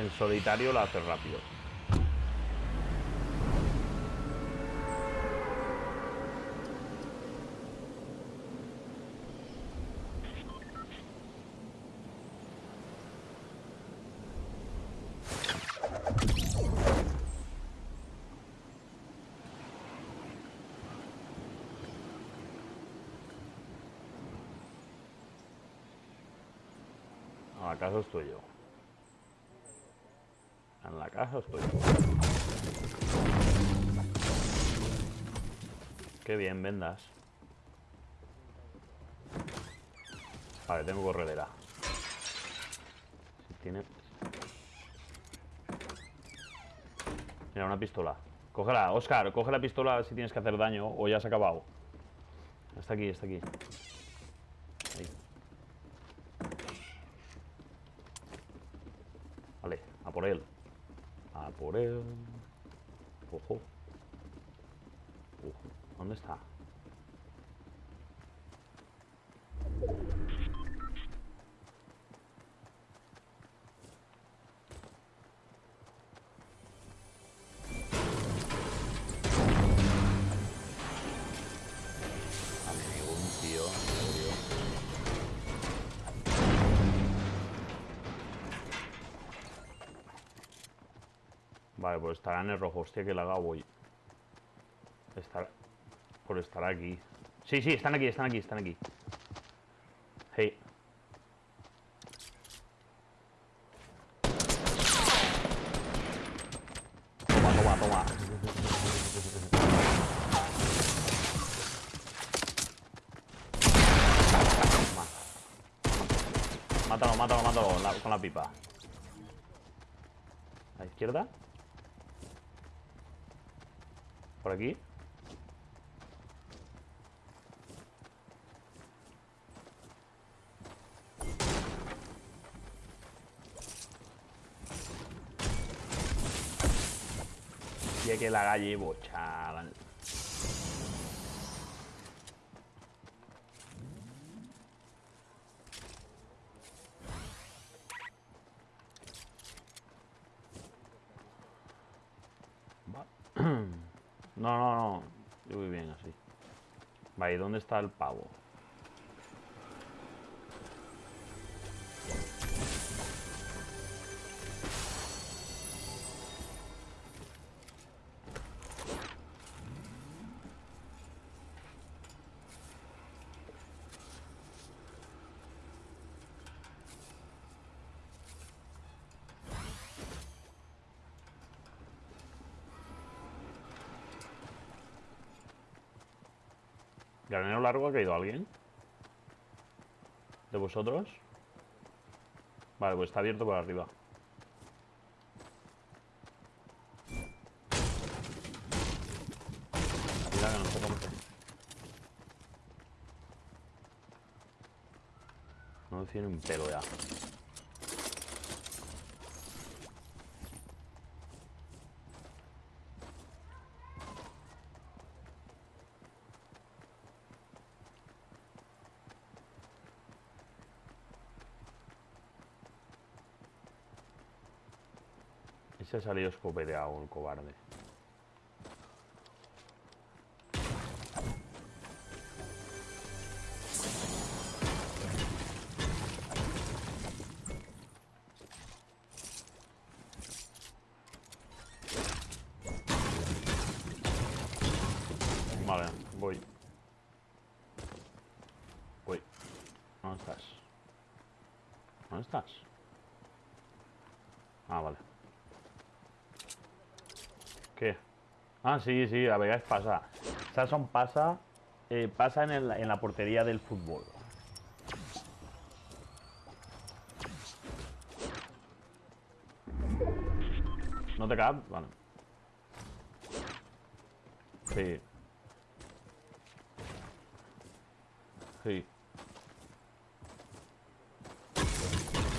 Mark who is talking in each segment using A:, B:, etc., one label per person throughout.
A: en solitario la haces rápido. ¿Acaso estoy yo? En la casa estoy Qué bien, vendas. Vale, tengo corredera. Tiene... Mira, una pistola. Cógela, Oscar, coge la pistola si tienes que hacer daño o ya se ha acabado. Está aquí, está aquí. Ahí. Vale, a por él. A por él. Vale, pues estará en el rojo. Hostia, que la voy. Estar... Por estar aquí. Sí, sí, están aquí, están aquí, están aquí. Hey. Toma, toma, toma. Mátalo, mátalo, mátalo la, con la pipa. A la izquierda. Por aquí. Y que la llevo, chaval. Va. No, no, no. Yo voy bien así. Vale, ¿y dónde está el pavo? ¿Granero largo ha caído alguien? ¿De vosotros? Vale, pues está abierto por arriba. Que. No tiene un pelo ya. Ha salido escopeteado, el cobarde. Vale, voy. Voy. ¿Dónde estás? ¿Dónde estás? Ah, vale. ¿Qué? Ah, sí, sí, a veces pasa. Sasson pasa, eh, pasa en, el- en la portería del fútbol. ¿No te cabe? Vale. Sí. Sí.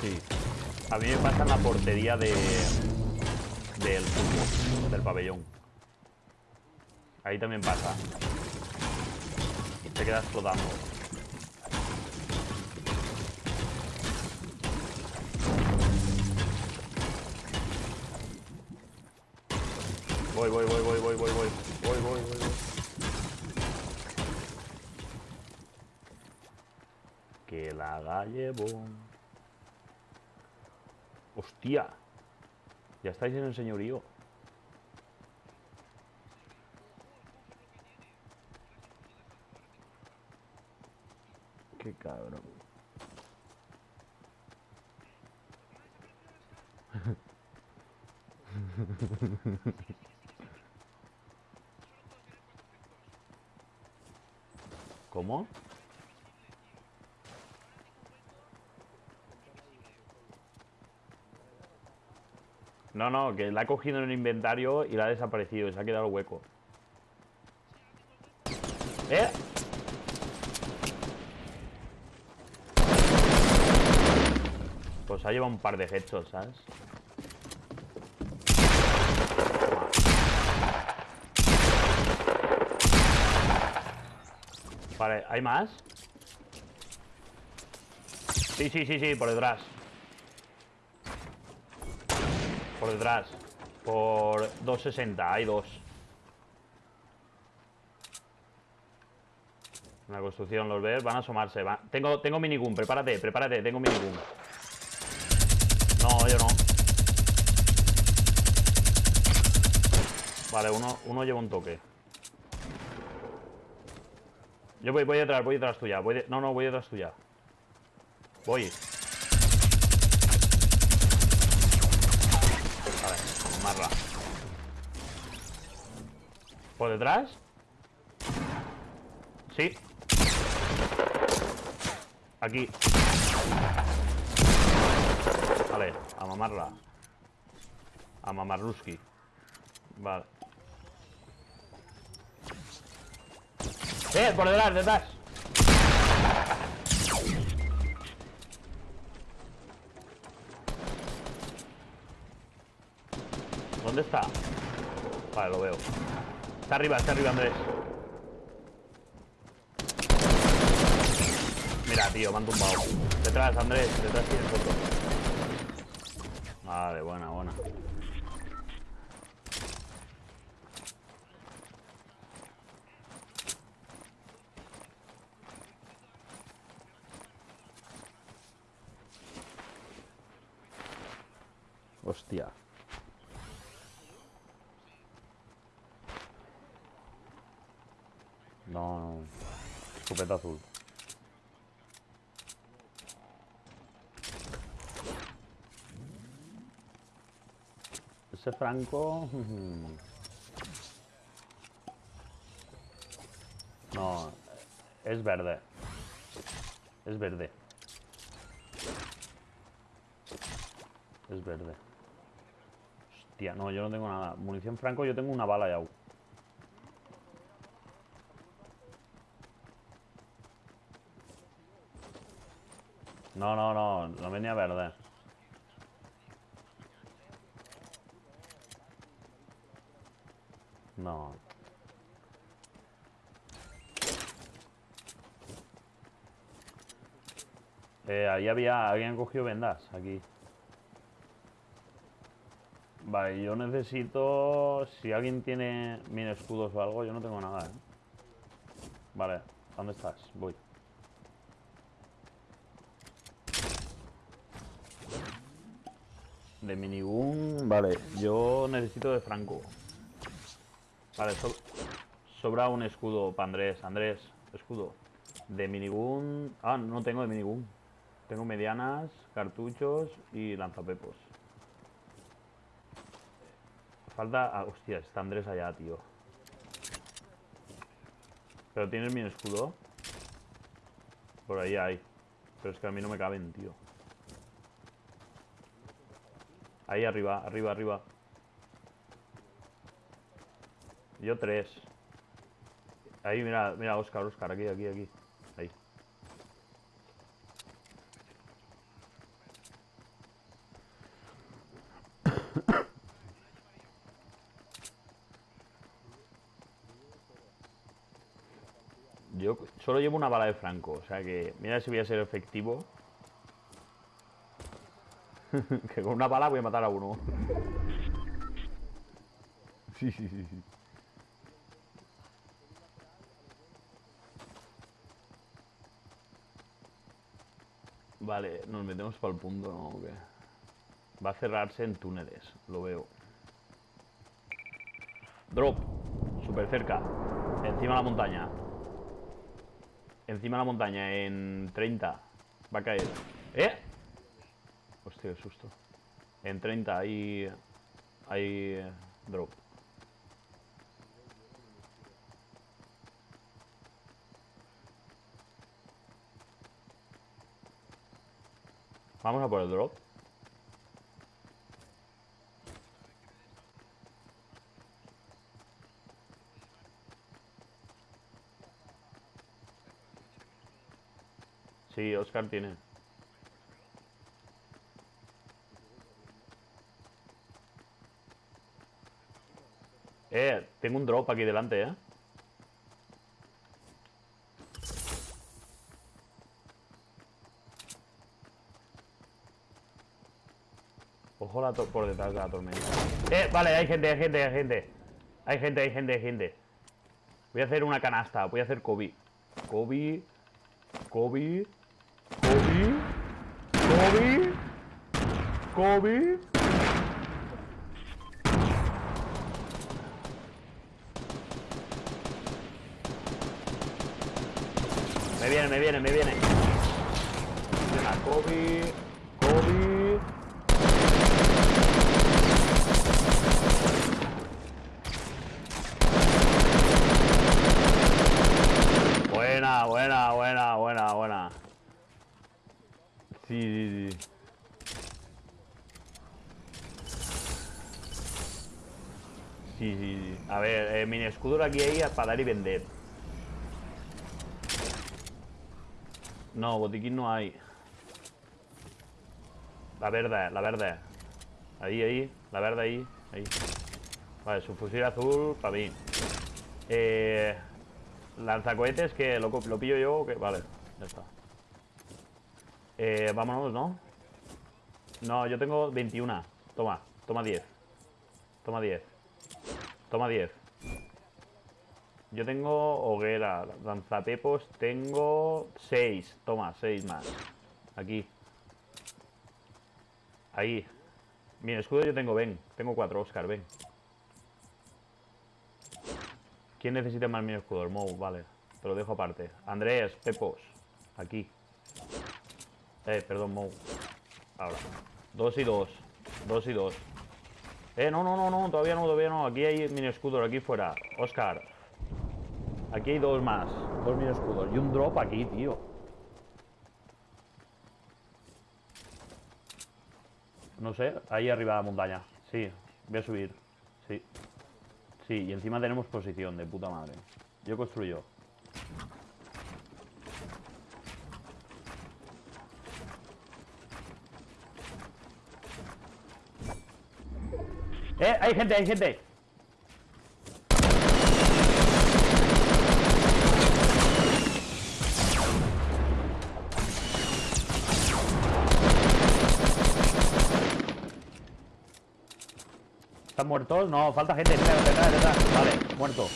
A: Sí. A mí me pasa en la portería de del fútbol, del pabellón. Ahí también pasa. Te quedas flotando. Voy, voy, voy, voy, voy, voy, voy. Voy, voy, voy, voy. Que la llevo. ¡Hostia! Ya estáis en el señorío. Qué cabrón. ¿Cómo? No, no, que la ha cogido en el inventario y la ha desaparecido se ha quedado hueco. ¿Eh? Pues ha llevado un par de headshots, ¿sabes? Vale, ¿hay más? Sí, sí, sí, sí, por detrás Por detrás Por 260, hay dos En la construcción, ¿los ves? Van a asomarse Tengo, tengo minigun, prepárate, prepárate Tengo minigun No, yo no Vale, uno, uno lleva un toque yo voy, voy detrás, voy detrás tuya. Voy No, no, voy detrás tuya. Voy. Vale, amarla. ¿Por detrás? Sí. Aquí. Vale, a mamarla. A mamarruski. Vale. Eh, por detrás, detrás. ¿Dónde está? Vale, lo veo. Está arriba, está arriba, Andrés. Mira, tío, me han tumbado. Detrás, Andrés, detrás tienes otro. Vale, buena, buena. Hostia. No, no. Escopeta azul. Ese Franco... No, es verde. Es verde. Es verde. Hostia, no, yo no tengo nada. Munición franco, yo tengo una bala ya. No, no, no, no venía verde. No. Eh, ahí había, habían cogido vendas, aquí. Vale, yo necesito... Si alguien tiene mil escudos o algo, yo no tengo nada, ¿eh? Vale, ¿dónde estás? Voy. De minigun... Vale, yo necesito de franco. Vale, sobra un escudo para Andrés. Andrés, escudo. De minigun... Ah, no tengo de minigun. Tengo medianas, cartuchos y lanzapepos. Falta... Ah, hostia, está Andrés allá, tío. ¿Pero tienes mi escudo? Por ahí hay. Pero es que a mí no me caben, tío. Ahí arriba, arriba, arriba. Yo tres. Ahí, mira, mira, Oscar, Oscar, aquí, aquí, aquí. Ahí. Yo solo llevo una bala de franco, o sea que mira si voy a ser efectivo. que con una bala voy a matar a uno. Sí, sí, sí, sí. Vale, nos metemos para el punto, ¿no? Va a cerrarse en túneles, lo veo. Drop, súper cerca. Encima de la montaña. Encima de la montaña, en 30. Va a caer. ¿Eh? Hostia, qué susto. En 30 hay... Hay... Drop. Vamos a por el drop. Sí, Oscar tiene. Eh, tengo un drop aquí delante, eh. Por detrás de la tormenta. Eh, vale, hay gente, hay gente, hay gente. Hay gente, hay gente, hay gente. Voy a hacer una canasta, voy a hacer Kobe. Kobe. Kobe. Kobe. Kobe. Kobe. Me viene, me viene, me viene. Venga, Kobe. Kobe. Buena, buena, buena, buena, buena. Sí, sí, sí. Sí, sí, sí. A ver, eh, mini escudo aquí hay para dar y vender. No, botiquín no hay. La verde, la verde. Ahí, ahí. La verde ahí. Ahí. Vale, su fusil azul para mí. Eh, lanzacohetes que lo, lo pillo yo. Que, vale, ya está. Eh, vámonos, ¿no? No, yo tengo 21. Toma, toma 10. Toma 10. Toma 10. Yo tengo hoguera, lanzapepos, tengo 6. Toma, 6 más. Aquí. Ahí. Mi escudo yo tengo, ven. Tengo 4, Oscar, ven. ¿Quién necesita más mi escudo? El Mou, vale. Te lo dejo aparte. Andrés, Pepos. Aquí. Eh, perdón, Mou. Ahora. Dos y dos. Dos y dos. Eh, no, no, no, no. Todavía no, todavía no. Aquí hay mini escudos, aquí fuera. Oscar. Aquí hay dos más. Dos mini escudos. Y un drop aquí, tío. No sé. Ahí arriba de la montaña. Sí. Voy a subir. Sí. Sí, y encima tenemos posición de puta madre. Yo construyo. ¡Eh! ¡Hay gente, hay gente! ¿Están muertos? No, falta gente. Detrás, detrás, detrás. Vale, muerto.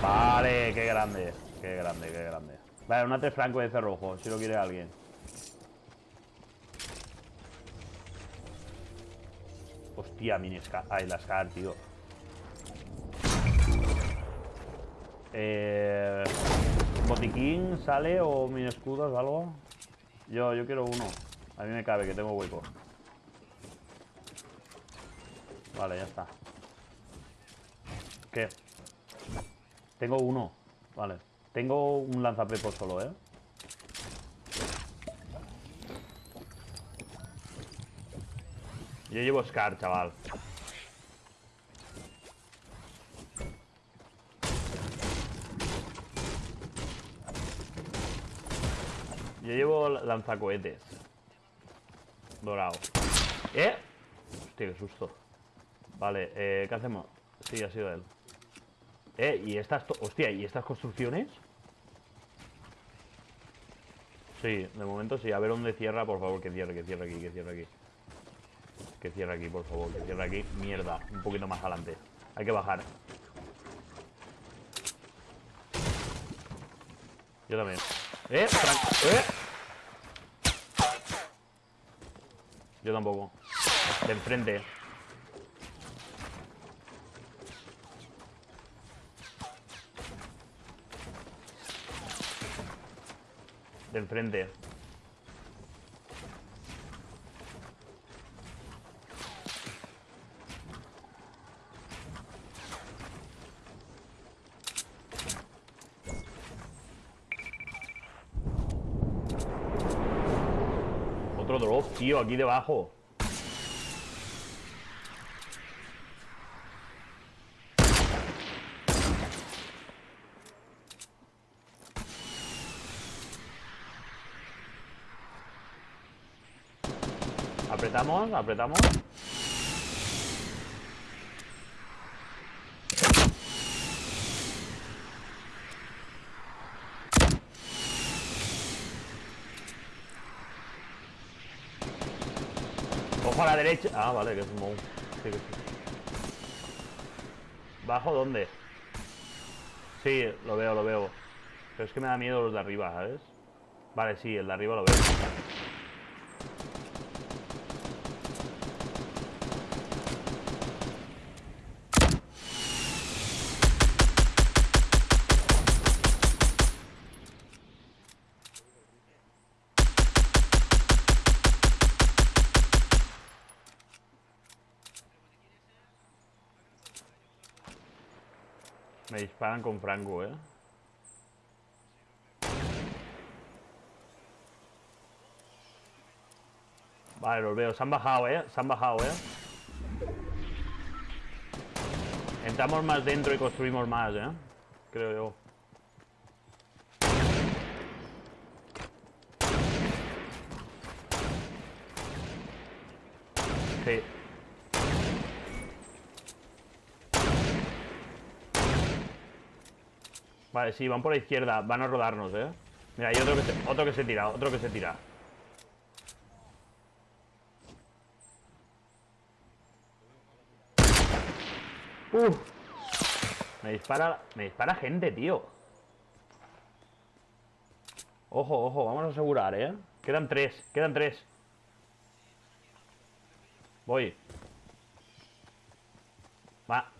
A: Vale, qué grande. Qué grande, qué grande. Vale, una 3 franco de cerrojo, si lo quiere alguien. Hostia, mini Scar. Ay, la Scar, tío. Eh, ¿Botiquín sale o mini escudos o algo? Yo, yo quiero uno. A mí me cabe, que tengo hueco. Vale, ya está. ¿Qué? Tengo uno. Vale. Tengo un lanzapepo solo, ¿eh? Yo llevo Scar, chaval. Yo llevo lanzacohetes. Dorado. ¿Eh? Hostia, qué susto. Vale, eh, ¿qué hacemos? Sí, ha sido él. Eh, ¿y estas... Hostia, ¿y estas construcciones? Sí, de momento sí. A ver dónde cierra, por favor, que cierre, que cierre aquí, que cierre aquí. Que cierre aquí, por favor, que cierre aquí. Mierda, un poquito más adelante. Hay que bajar. Yo también. ¡Eh! ¡Eh! Yo tampoco. De enfrente. De enfrente. Otro drop, tío, aquí debajo. Apretamos, apretamos. Ojo a la derecha. Ah, vale, que es un sí. ¿Bajo dónde? Sí, lo veo, lo veo. Pero es que me da miedo los de arriba, ¿sabes? Vale, sí, el de arriba lo veo. Me disparan con Franco, ¿eh? Vale, los veo. Se han bajado, ¿eh? Se han bajado, ¿eh? Entramos más dentro y construimos más, ¿eh? Creo yo. Sí. Vale, sí, van por la izquierda. Van a rodarnos, ¿eh? Mira, hay otro que se, otro que se tira, otro que se tira. Uf. Me dispara, me dispara gente, tío. Ojo, ojo, vamos a asegurar, ¿eh? Quedan tres, quedan tres. Voy. Va.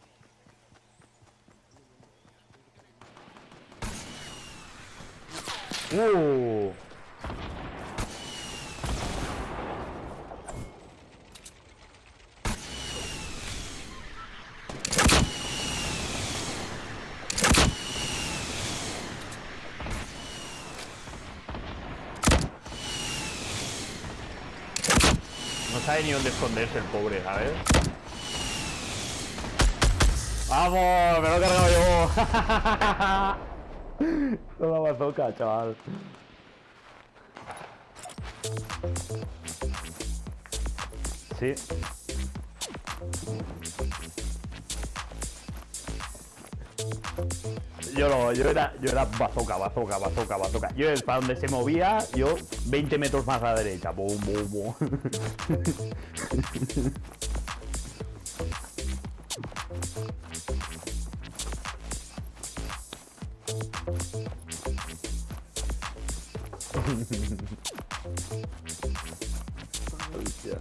A: Uh. No sabe ni dónde esconderse el pobre, ¿sabes? ¡Vamos! ¡Me lo he cargado yo! Toda bazooka, chaval. Sí. Yo no, yo era, yo era bazooka, bazooka, bazooka, bazooka. Yo para donde se movía, yo 20 metros más a la derecha. Bum, bum, bum. Hostia.